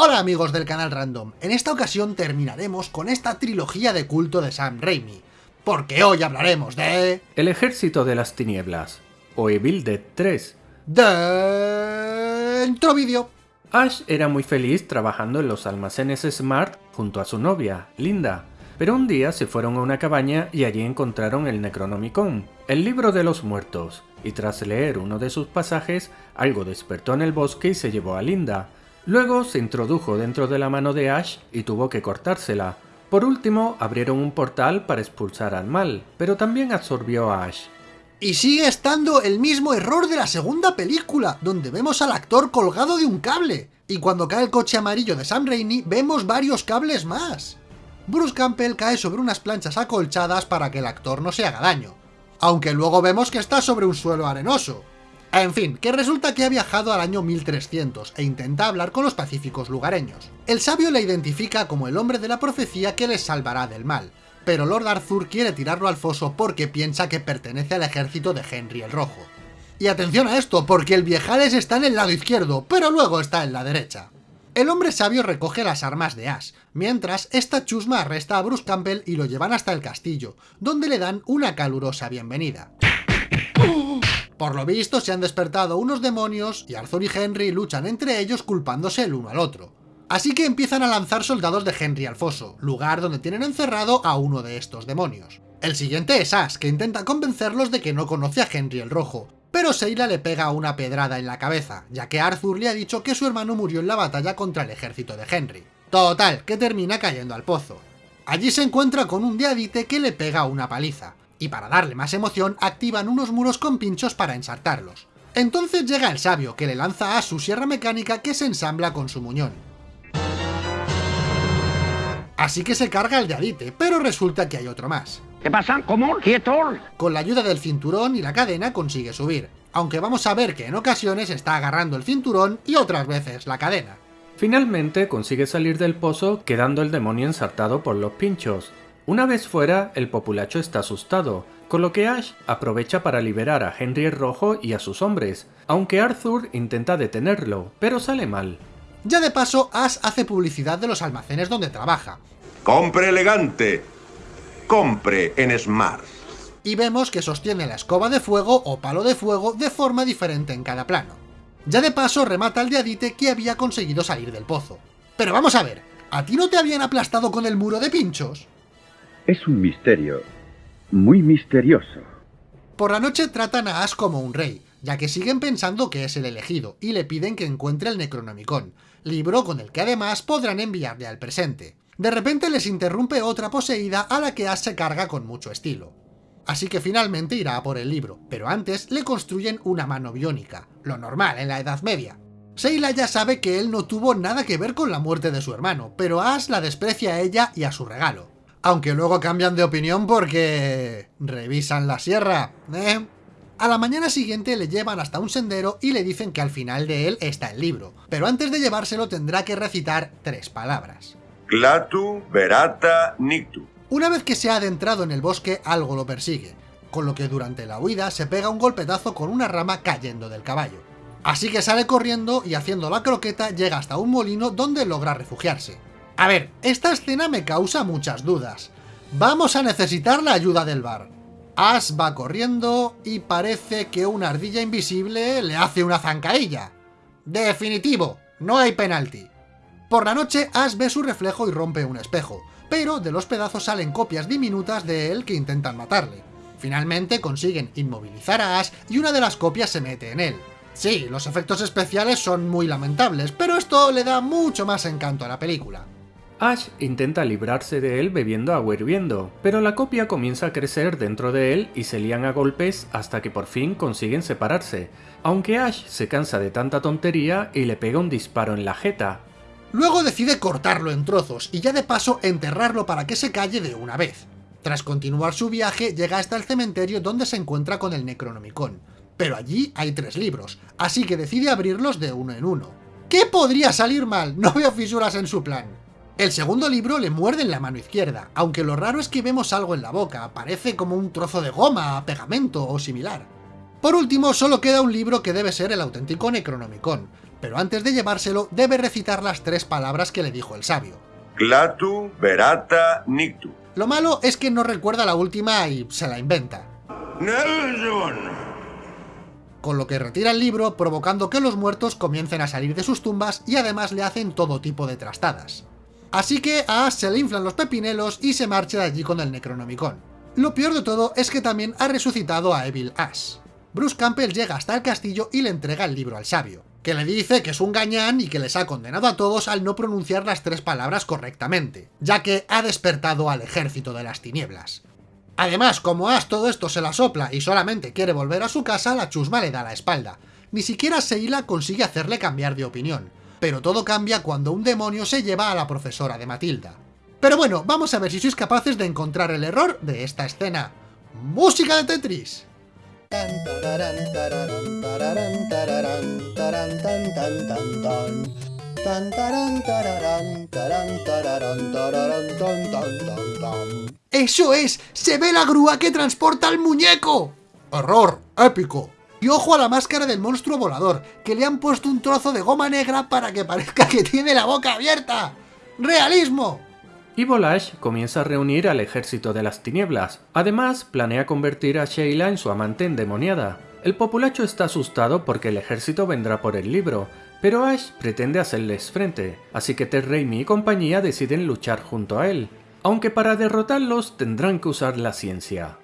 Hola amigos del canal Random, en esta ocasión terminaremos con esta trilogía de culto de Sam Raimi, porque hoy hablaremos de... El ejército de las tinieblas, o Evil Dead 3. Dentro vídeo. Ash era muy feliz trabajando en los almacenes Smart junto a su novia, Linda, pero un día se fueron a una cabaña y allí encontraron el Necronomicon, el libro de los muertos, y tras leer uno de sus pasajes, algo despertó en el bosque y se llevó a Linda, Luego se introdujo dentro de la mano de Ash y tuvo que cortársela. Por último, abrieron un portal para expulsar al mal, pero también absorbió a Ash. Y sigue estando el mismo error de la segunda película, donde vemos al actor colgado de un cable. Y cuando cae el coche amarillo de Sam Raimi, vemos varios cables más. Bruce Campbell cae sobre unas planchas acolchadas para que el actor no se haga daño. Aunque luego vemos que está sobre un suelo arenoso. En fin, que resulta que ha viajado al año 1300 e intenta hablar con los pacíficos lugareños. El sabio le identifica como el hombre de la profecía que les salvará del mal, pero Lord Arthur quiere tirarlo al foso porque piensa que pertenece al ejército de Henry el Rojo. Y atención a esto, porque el viejales está en el lado izquierdo, pero luego está en la derecha. El hombre sabio recoge las armas de Ash, mientras esta chusma arresta a Bruce Campbell y lo llevan hasta el castillo, donde le dan una calurosa bienvenida. Por lo visto se han despertado unos demonios y Arthur y Henry luchan entre ellos culpándose el uno al otro. Así que empiezan a lanzar soldados de Henry al foso, lugar donde tienen encerrado a uno de estos demonios. El siguiente es Ash, que intenta convencerlos de que no conoce a Henry el Rojo, pero Seila le pega una pedrada en la cabeza, ya que Arthur le ha dicho que su hermano murió en la batalla contra el ejército de Henry. Total, que termina cayendo al pozo. Allí se encuentra con un diadite que le pega una paliza, y para darle más emoción activan unos muros con pinchos para ensartarlos. Entonces llega el sabio, que le lanza a su sierra mecánica que se ensambla con su muñón. Así que se carga el de Adite, pero resulta que hay otro más. ¿Qué pasa? ¿Cómo? ¿Quieto? Con la ayuda del cinturón y la cadena consigue subir, aunque vamos a ver que en ocasiones está agarrando el cinturón y otras veces la cadena. Finalmente consigue salir del pozo quedando el demonio ensartado por los pinchos, una vez fuera, el populacho está asustado, con lo que Ash aprovecha para liberar a Henry el Rojo y a sus hombres, aunque Arthur intenta detenerlo, pero sale mal. Ya de paso, Ash hace publicidad de los almacenes donde trabaja. ¡Compre elegante! ¡Compre en Smart! Y vemos que sostiene la escoba de fuego o palo de fuego de forma diferente en cada plano. Ya de paso remata al diadite que había conseguido salir del pozo. Pero vamos a ver, ¿a ti no te habían aplastado con el muro de pinchos? Es un misterio muy misterioso. Por la noche tratan a Ash como un rey, ya que siguen pensando que es el elegido, y le piden que encuentre el Necronomicon, libro con el que además podrán enviarle al presente. De repente les interrumpe otra poseída a la que Ash se carga con mucho estilo. Así que finalmente irá a por el libro, pero antes le construyen una mano biónica, lo normal en la Edad Media. Seila ya sabe que él no tuvo nada que ver con la muerte de su hermano, pero Ash la desprecia a ella y a su regalo aunque luego cambian de opinión porque... revisan la sierra, ¿eh? A la mañana siguiente le llevan hasta un sendero y le dicen que al final de él está el libro, pero antes de llevárselo tendrá que recitar tres palabras. Clatu, Verata, Nictu. Una vez que se ha adentrado en el bosque, algo lo persigue, con lo que durante la huida se pega un golpetazo con una rama cayendo del caballo. Así que sale corriendo y haciendo la croqueta llega hasta un molino donde logra refugiarse. A ver, esta escena me causa muchas dudas. Vamos a necesitar la ayuda del bar. Ash va corriendo y parece que una ardilla invisible le hace una zancadilla. Definitivo, no hay penalti. Por la noche, Ash ve su reflejo y rompe un espejo, pero de los pedazos salen copias diminutas de él que intentan matarle. Finalmente consiguen inmovilizar a Ash y una de las copias se mete en él. Sí, los efectos especiales son muy lamentables, pero esto le da mucho más encanto a la película. Ash intenta librarse de él bebiendo agua hirviendo, pero la copia comienza a crecer dentro de él y se lían a golpes hasta que por fin consiguen separarse, aunque Ash se cansa de tanta tontería y le pega un disparo en la jeta. Luego decide cortarlo en trozos y ya de paso enterrarlo para que se calle de una vez. Tras continuar su viaje, llega hasta el cementerio donde se encuentra con el Necronomicon, pero allí hay tres libros, así que decide abrirlos de uno en uno. ¿Qué podría salir mal? No veo fisuras en su plan. El segundo libro le muerde en la mano izquierda, aunque lo raro es que vemos algo en la boca, parece como un trozo de goma, pegamento o similar. Por último, solo queda un libro que debe ser el auténtico Necronomicon, pero antes de llevárselo debe recitar las tres palabras que le dijo el sabio. Clatu, verata, nictu. Lo malo es que no recuerda la última y se la inventa. Con lo que retira el libro, provocando que los muertos comiencen a salir de sus tumbas y además le hacen todo tipo de trastadas. Así que a Ash se le inflan los pepinelos y se marcha de allí con el Necronomicon. Lo peor de todo es que también ha resucitado a Evil Ash. Bruce Campbell llega hasta el castillo y le entrega el libro al sabio, que le dice que es un gañán y que les ha condenado a todos al no pronunciar las tres palabras correctamente, ya que ha despertado al ejército de las tinieblas. Además, como Ash todo esto se la sopla y solamente quiere volver a su casa, la chusma le da la espalda. Ni siquiera Seila consigue hacerle cambiar de opinión, pero todo cambia cuando un demonio se lleva a la profesora de Matilda. Pero bueno, vamos a ver si sois capaces de encontrar el error de esta escena. ¡Música de Tetris! ¡Eso es! ¡Se ve la grúa que transporta al muñeco! ¡Horror! ¡Épico! Y ojo a la máscara del monstruo volador, que le han puesto un trozo de goma negra para que parezca que tiene la boca abierta. ¡Realismo! Y Volash comienza a reunir al ejército de las tinieblas. Además, planea convertir a Sheila en su amante endemoniada. El populacho está asustado porque el ejército vendrá por el libro, pero Ash pretende hacerles frente, así que Ted Raimi y compañía deciden luchar junto a él, aunque para derrotarlos tendrán que usar la ciencia.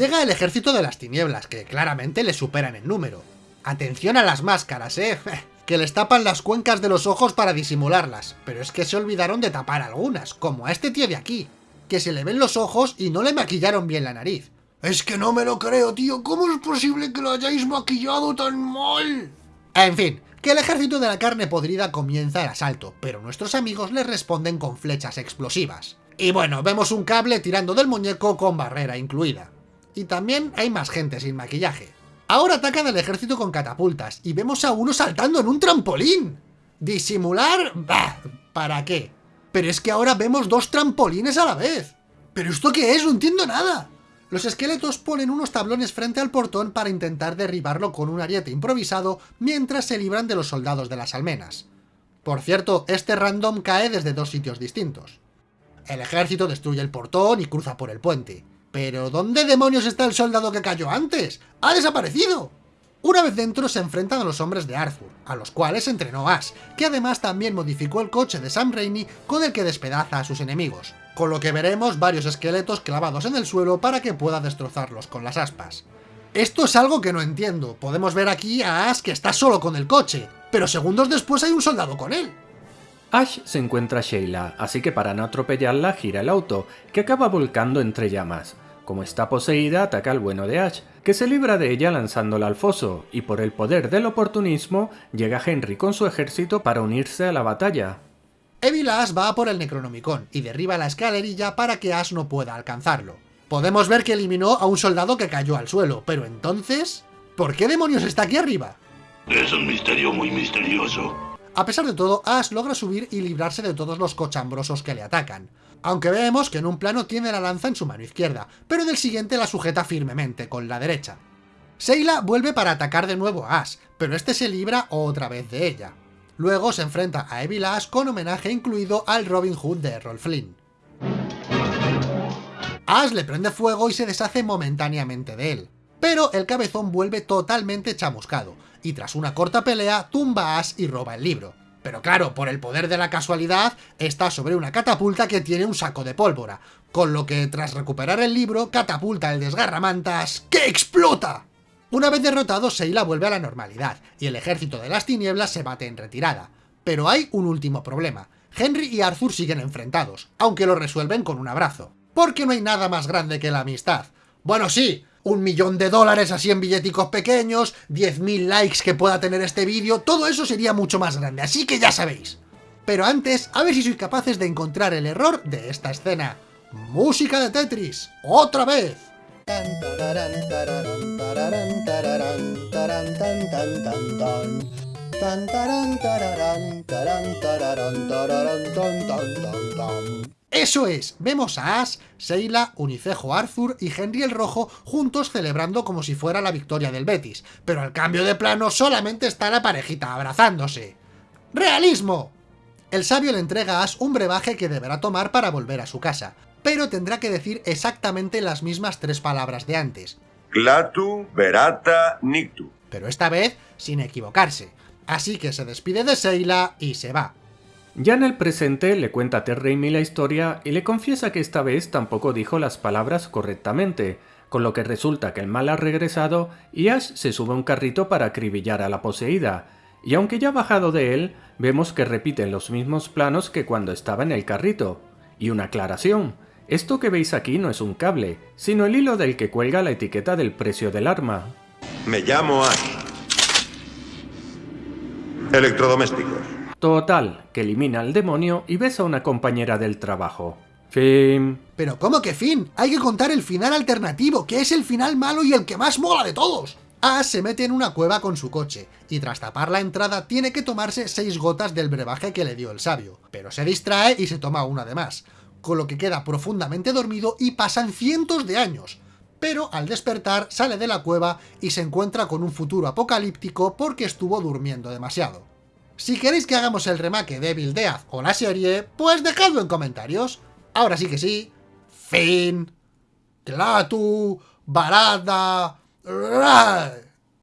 Llega el ejército de las tinieblas, que claramente le superan en número. Atención a las máscaras, eh, que les tapan las cuencas de los ojos para disimularlas, pero es que se olvidaron de tapar algunas, como a este tío de aquí, que se le ven los ojos y no le maquillaron bien la nariz. Es que no me lo creo, tío, ¿cómo es posible que lo hayáis maquillado tan mal? En fin, que el ejército de la carne podrida comienza el asalto, pero nuestros amigos les responden con flechas explosivas. Y bueno, vemos un cable tirando del muñeco con barrera incluida. Y también hay más gente sin maquillaje. Ahora atacan al ejército con catapultas y vemos a uno saltando en un trampolín. ¿Disimular? Bah, ¿para qué? Pero es que ahora vemos dos trampolines a la vez. ¿Pero esto qué es? No entiendo nada. Los esqueletos ponen unos tablones frente al portón para intentar derribarlo con un ariete improvisado mientras se libran de los soldados de las almenas. Por cierto, este random cae desde dos sitios distintos. El ejército destruye el portón y cruza por el puente. ¿Pero dónde demonios está el soldado que cayó antes? ¡Ha desaparecido! Una vez dentro se enfrentan a los hombres de Arthur, a los cuales entrenó Ash, que además también modificó el coche de Sam Raimi con el que despedaza a sus enemigos, con lo que veremos varios esqueletos clavados en el suelo para que pueda destrozarlos con las aspas. Esto es algo que no entiendo, podemos ver aquí a Ash que está solo con el coche, pero segundos después hay un soldado con él. Ash se encuentra a Sheila, así que para no atropellarla gira el auto, que acaba volcando entre llamas. Como está poseída, ataca al bueno de Ash, que se libra de ella lanzándola al foso, y por el poder del oportunismo, llega Henry con su ejército para unirse a la batalla. Evil Ash va por el Necronomicon y derriba la escalerilla para que Ash no pueda alcanzarlo. Podemos ver que eliminó a un soldado que cayó al suelo, pero entonces... ¿Por qué demonios está aquí arriba? Es un misterio muy misterioso. A pesar de todo, Ash logra subir y librarse de todos los cochambrosos que le atacan. Aunque vemos que en un plano tiene la lanza en su mano izquierda, pero en el siguiente la sujeta firmemente con la derecha. Seila vuelve para atacar de nuevo a Ash, pero este se libra otra vez de ella. Luego se enfrenta a Evil Ash con homenaje incluido al Robin Hood de Errol Flynn. Ash le prende fuego y se deshace momentáneamente de él, pero el cabezón vuelve totalmente chamuscado, y tras una corta pelea tumba a Ash y roba el libro. Pero claro, por el poder de la casualidad, está sobre una catapulta que tiene un saco de pólvora, con lo que tras recuperar el libro, catapulta el desgarramantas que explota. Una vez derrotado, Seila vuelve a la normalidad, y el ejército de las tinieblas se bate en retirada. Pero hay un último problema. Henry y Arthur siguen enfrentados, aunque lo resuelven con un abrazo. Porque no hay nada más grande que la amistad. Bueno, sí, un millón de dólares así en billeticos pequeños, 10.000 likes que pueda tener este vídeo, todo eso sería mucho más grande, así que ya sabéis. Pero antes, a ver si sois capaces de encontrar el error de esta escena. ¡Música de Tetris! ¡Otra vez! Eso es, vemos a Ash, Sheila, Unicejo Arthur y Henry el Rojo juntos celebrando como si fuera la victoria del Betis, pero al cambio de plano solamente está la parejita abrazándose. ¡Realismo! El sabio le entrega a Ash un brebaje que deberá tomar para volver a su casa, pero tendrá que decir exactamente las mismas tres palabras de antes. Clatu, Berata, Nictu. Pero esta vez sin equivocarse. Así que se despide de Sheila y se va. Ya en el presente le cuenta a Ter Raimi la historia y le confiesa que esta vez tampoco dijo las palabras correctamente, con lo que resulta que el mal ha regresado y Ash se sube a un carrito para acribillar a la poseída, y aunque ya ha bajado de él, vemos que repiten los mismos planos que cuando estaba en el carrito. Y una aclaración, esto que veis aquí no es un cable, sino el hilo del que cuelga la etiqueta del precio del arma. Me llamo Ash. Electrodomésticos. Total, que elimina al demonio y besa a una compañera del trabajo. Fin. Pero ¿cómo que fin? Hay que contar el final alternativo, que es el final malo y el que más mola de todos. Ash se mete en una cueva con su coche, y tras tapar la entrada tiene que tomarse seis gotas del brebaje que le dio el sabio, pero se distrae y se toma una de más, con lo que queda profundamente dormido y pasan cientos de años, pero al despertar sale de la cueva y se encuentra con un futuro apocalíptico porque estuvo durmiendo demasiado. Si queréis que hagamos el remake de Evil o la serie, pues dejadlo en comentarios. Ahora sí que sí, fin, Clatu, Barada.